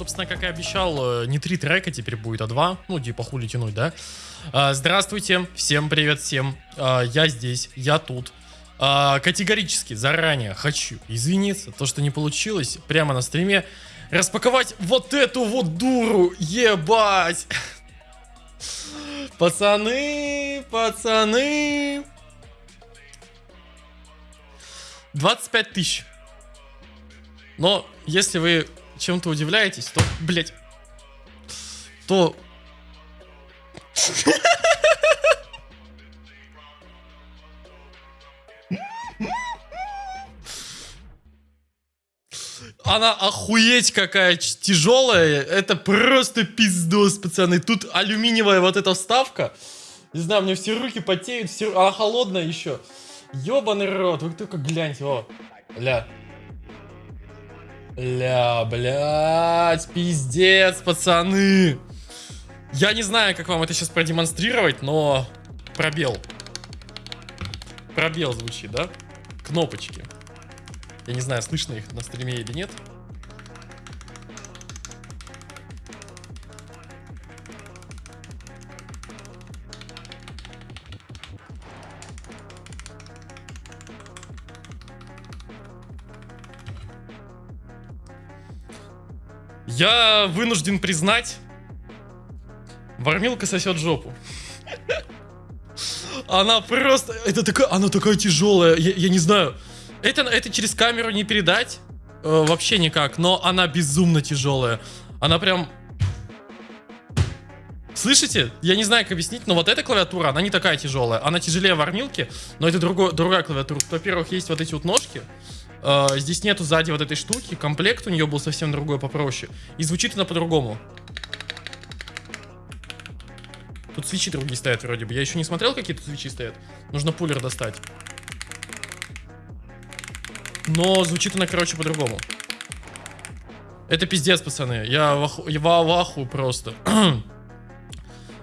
собственно, как и обещал, э, не три трека теперь будет, а два. Ну, типа, хули тянуть, да? А, здравствуйте, всем привет всем. А, я здесь, я тут. А, категорически заранее хочу извиниться, то, что не получилось прямо на стриме, распаковать вот эту вот дуру, ебать. Пацаны, пацаны. 25 тысяч. Но если вы чем-то удивляетесь, то, блять, то... Она охуеть какая тяжелая. Это просто пиздос, пацаны. Тут алюминиевая вот эта вставка. Не знаю, мне все руки потеют, все... она холодная еще. Ёбаный рот, вы только гляньте, о. Ля. Ля, блядь, пиздец, пацаны. Я не знаю, как вам это сейчас продемонстрировать, но пробел. Пробел звучит, да? Кнопочки. Я не знаю, слышно их на стриме или нет. Я вынужден признать, Вармилка сосет жопу. Она просто... Это такая... Она такая тяжелая. Я, я не знаю. Это, это через камеру не передать. Э, вообще никак. Но она безумно тяжелая. Она прям... Слышите? Я не знаю, как объяснить, но вот эта клавиатура, она не такая тяжелая. Она тяжелее вармилки, но это другой, другая клавиатура. Во-первых, есть вот эти вот ножки. Э, здесь нету сзади вот этой штуки. Комплект у нее был совсем другой, попроще. И звучит она по-другому. Тут свечи другие стоят вроде бы. Я еще не смотрел, какие тут свечи стоят. Нужно пулер достать. Но звучит она, короче, по-другому. Это пиздец, пацаны. Я в, аху, я в аху просто.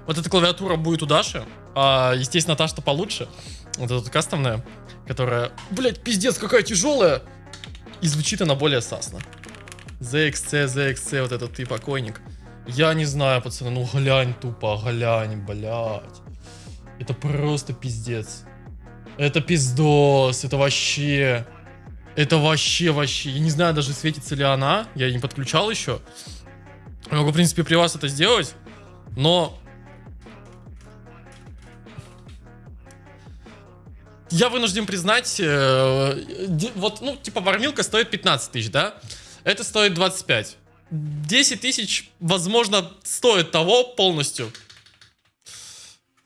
вот эта клавиатура будет у Даши. А, естественно, та, что получше. Вот эта кастомная, которая... Блять, пиздец, какая тяжелая! И звучит она более сасно. ZXC, ZXC, вот этот ты покойник. Я не знаю, пацаны, ну глянь тупо, глянь, блядь. Это просто пиздец. Это пиздос, это вообще... Это вообще, вообще. Я не знаю даже, светится ли она. Я не подключал еще. Могу, в принципе, при вас это сделать. Но... Я вынужден признать, э, вот, ну, типа, вармилка стоит 15 тысяч, да? Это стоит 25. 10 тысяч, возможно, стоит того полностью.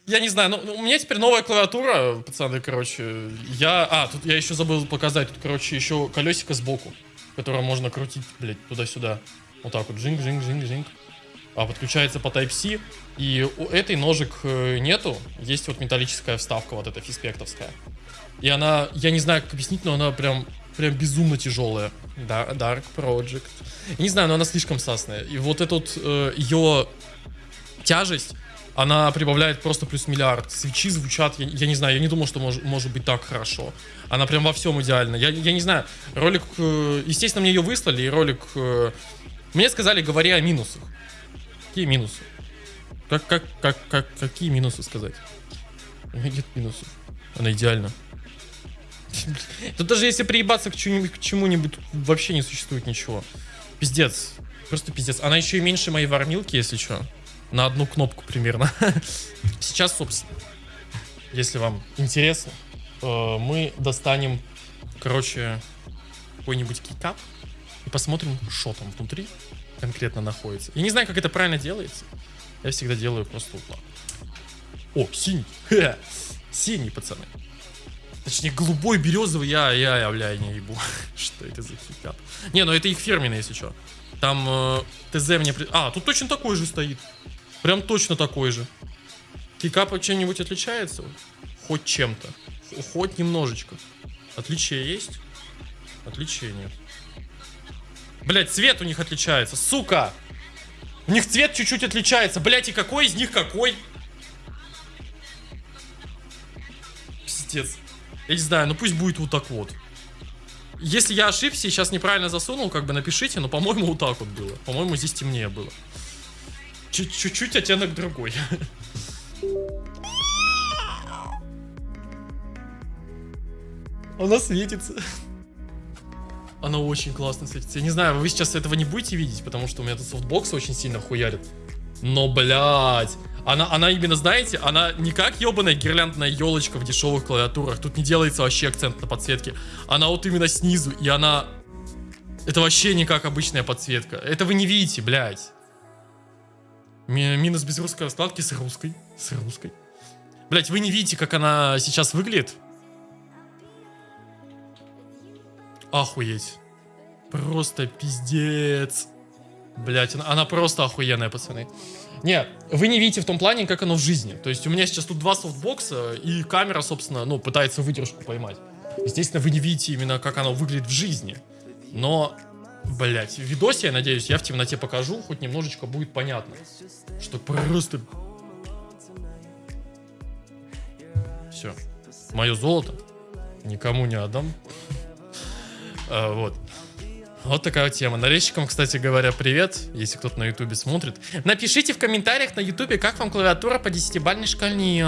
Я не знаю, но ну, у меня теперь новая клавиатура, пацаны, короче. Я... А, тут я еще забыл показать. Тут, короче, еще колесико сбоку, которое можно крутить, блядь, туда-сюда. Вот так вот, жинг-жинг-жинг-жинг. А подключается по Type-C. И у этой ножек э, нету. Есть вот металлическая вставка, вот эта фиспектовская. И она, я не знаю, как объяснить, но она прям прям безумно тяжелая. Да, Dark Project. Не знаю, но она слишком сасная. И вот эта вот э, ее тяжесть, она прибавляет просто плюс миллиард. Свитчи звучат, я, я не знаю, я не думал, что мож, может быть так хорошо. Она прям во всем идеальна. Я, я не знаю, ролик, э, естественно, мне ее выслали, и ролик... Мне сказали, говори о минусах. Какие минусы? Как, как, как, как, какие минусы сказать? Нет минусов. Она идеальна. Тут даже если приебаться к чему-нибудь, вообще не существует ничего. Пиздец. Просто пиздец. Она еще и меньше моей вармилки, если что. На одну кнопку примерно. Сейчас, собственно, если вам интересно, э, мы достанем, короче, какой-нибудь кикап и посмотрим, что там внутри конкретно находится. Я не знаю, как это правильно делается. Я всегда делаю просто вот О, синий. Синий, пацаны. Точнее, голубой, березовый, я, я, я, бля, не ебу. Что это за хикап? Не, ну это их фирменный, если что. Там э, ТЗ мне... При... А, тут точно такой же стоит. Прям точно такой же. Хикап чем-нибудь отличается? Хоть чем-то. Хоть немножечко. Отличие есть? Отличия нет. Блять, цвет у них отличается, сука! У них цвет чуть-чуть отличается. Блять, и какой из них какой? Пиздец. Я не знаю, ну пусть будет вот так вот. если я ошибся и сейчас неправильно засунул, как бы напишите, но, по-моему, вот так вот было. По-моему, здесь темнее было. Чуть- Чуть-чуть оттенок другой. Она светится. Она очень классно светится. Я не знаю, вы сейчас этого не будете видеть, потому что у меня тут софтбокс очень сильно хуярит. Но, блядь, она, она именно, знаете, она не как ебаная гирляндная елочка в дешевых клавиатурах. Тут не делается вообще акцент на подсветке. Она вот именно снизу, и она... Это вообще не как обычная подсветка. Это вы не видите, блядь. Ми- Минус без русской раскладки с русской. С русской. Блять, вы не видите, как она сейчас выглядит? Охуеть. Просто пиздец. Блять, она, она просто охуенная, пацаны. Не, вы не видите в том плане, как оно в жизни. То есть у меня сейчас тут два софтбокса, и камера, собственно, ну, пытается выдержку поймать. Естественно, вы не видите именно, как оно выглядит в жизни. Но, блять, в видосе, я надеюсь, я в темноте покажу, хоть немножечко будет понятно. Что просто... Все. Мое золото никому не отдам. А, Вот. Вот такая вот тема. Нарезчикам, кстати говоря, привет, если кто-то на ютубе смотрит. Напишите в комментариях на ютубе, как вам клавиатура по 10-бальной шкале.